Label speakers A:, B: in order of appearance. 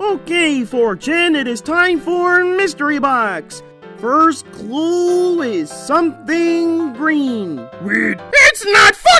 A: Okay, Fortune, it is time for Mystery Box. First clue is something green.
B: Wait, It's not fun!